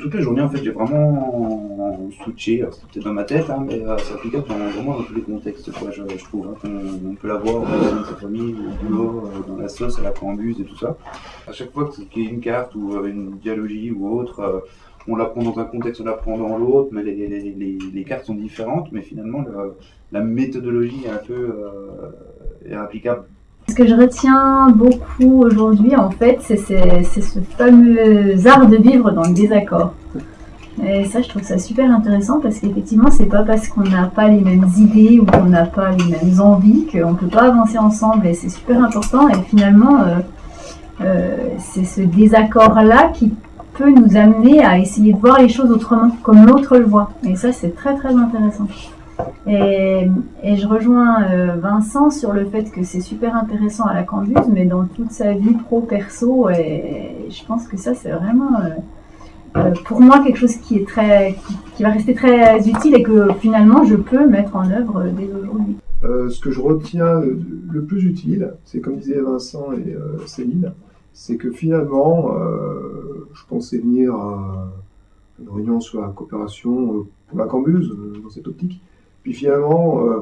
Toutes les journées, en fait, j'ai vraiment switché, c'est peut-être dans ma tête, hein, mais euh, c'est applicable vraiment dans tous les contextes, je, trouve. Hein, on, peut l'avoir dans sa famille, au boulot, euh, dans la sauce, à la cambuse et tout ça. À chaque fois qu'il y a une carte ou euh, une dialogie ou autre, on la prend dans un contexte, on la prend dans l'autre, mais les, les, les, cartes sont différentes, mais finalement, la méthodologie est un peu est applicable ce que je retiens beaucoup aujourd'hui, en fait, c'est ce fameux art de vivre dans le désaccord. Et ça, je trouve ça super intéressant parce qu'effectivement, c'est pas parce qu'on n'a pas les mêmes idées ou qu'on n'a pas les mêmes envies qu'on peut pas avancer ensemble. Et c'est super important. Et finalement, euh, euh, c'est ce désaccord-là qui peut nous amener à essayer de voir les choses autrement, comme l'autre le voit. Et ça, c'est très très intéressant. Et, je rejoins euh, Vincent sur le fait que c'est super intéressant à la Cambuse, mais dans toute sa vie pro-perso, et je pense que ça, c'est vraiment, euh, euh, pour moi, quelque chose qui, est très, qui, va rester très utile et que finalement, je peux mettre en œuvre dès aujourd'hui. ce que je retiens le plus utile, c'est comme disaient Vincent et Céline, c'est que finalement, je pensais venir à une réunion sur la coopération pour la Cambuse, dans cette optique, puis finalement, euh,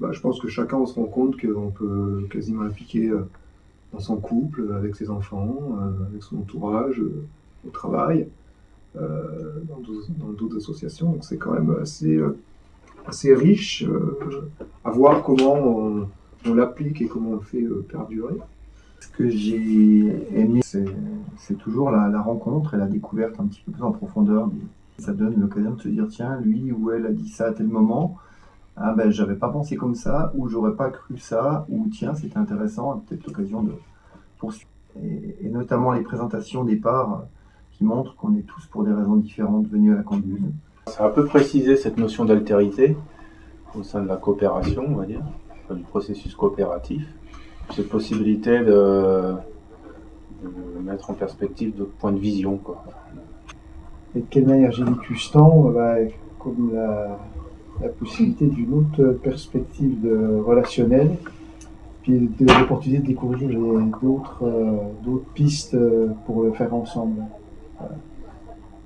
bah, je pense que chacun se rend compte qu'on peut quasiment appliquer euh, dans son couple, avec ses enfants, euh, avec son entourage, au travail, dans d'autres associations. Donc c'est quand même assez, assez riche à voir comment on, l'applique et comment on le fait perdurer. Ce que j'ai aimé, c'est toujours la, la, rencontre et la découverte un petit peu plus en profondeur. Ça donne l'occasion de se dire, tiens, lui ou elle a dit ça à tel moment, ah ben j'avais pas pensé comme ça, ou j'aurais pas cru ça, ou tiens c'était intéressant, peut-être l'occasion de poursuivre. Et, notamment les présentations des parts qui montrent qu'on est tous pour des raisons différentes venus à la conduite. Ça a un peu précisé cette notion d'altérité au sein de la coopération, on va dire, du processus coopératif. Cette possibilité de, mettre en perspective d'autres points de vision. Quoi. Et de quelle manière j'ai vécu ce temps bah, Comme la, la possibilité d'une autre perspective relationnelle, puis de l'opportunité de découvrir d'autres euh, d'autres pistes euh, pour le faire ensemble.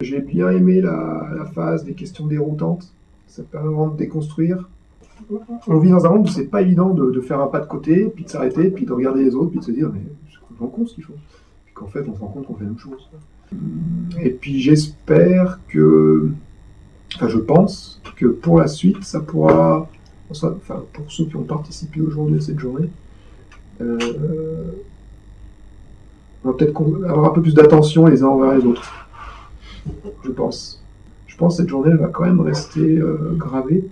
J'ai bien aimé la, la, phase des questions déroutantes. Ça permet vraiment de déconstruire. On vit dans un monde où c'est pas évident de, de, faire un pas de côté, puis de s'arrêter, puis de regarder les autres, puis de se dire mais c'est complètement con ce qu'ils font. Puis qu'en fait on se rend compte qu'on fait la même chose. Et puis j'espère que enfin je pense que pour la suite, ça pourra, enfin pour ceux qui ont participé aujourd'hui à cette journée, euh, on va peut-être avoir un peu plus d'attention les uns envers les autres. Je pense. Je pense que cette journée elle va quand même rester euh, gravée,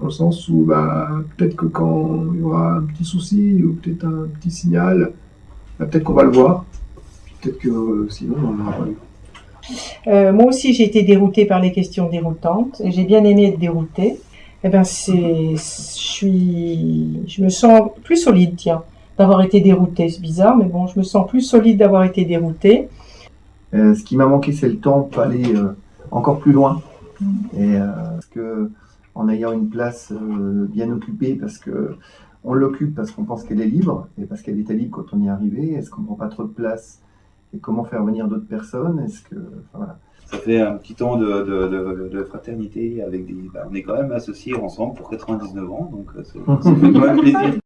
dans le sens où bah, peut-être que quand il y aura un petit souci ou peut-être un petit signal, bah, peut-être qu'on va le voir, peut-être que euh, sinon on n'en aura pas eu. Euh, moi aussi, j'ai été déroutée par les questions déroutantes et j'ai bien aimé être déroutée. Eh ben, c'est, je je me sens plus solide, tiens, d'avoir été déroutée. C'est bizarre, mais bon, je me sens plus solide d'avoir été déroutée. Euh, ce qui m'a manqué, c'est le temps pour aller euh, encore plus loin. Et parce que, en ayant une place bien occupée, parce que on l'occupe parce qu'on pense qu'elle est libre et parce qu'elle était libre quand on y est arrivé. Est-ce qu'on prend pas trop de place et comment faire venir d'autres personnes? Est-ce que voilà. Ça fait un petit temps de, de, de, fraternité avec des. Bah, on est quand même associés ensemble pour 99 ans, donc euh, ça fait quand même plaisir.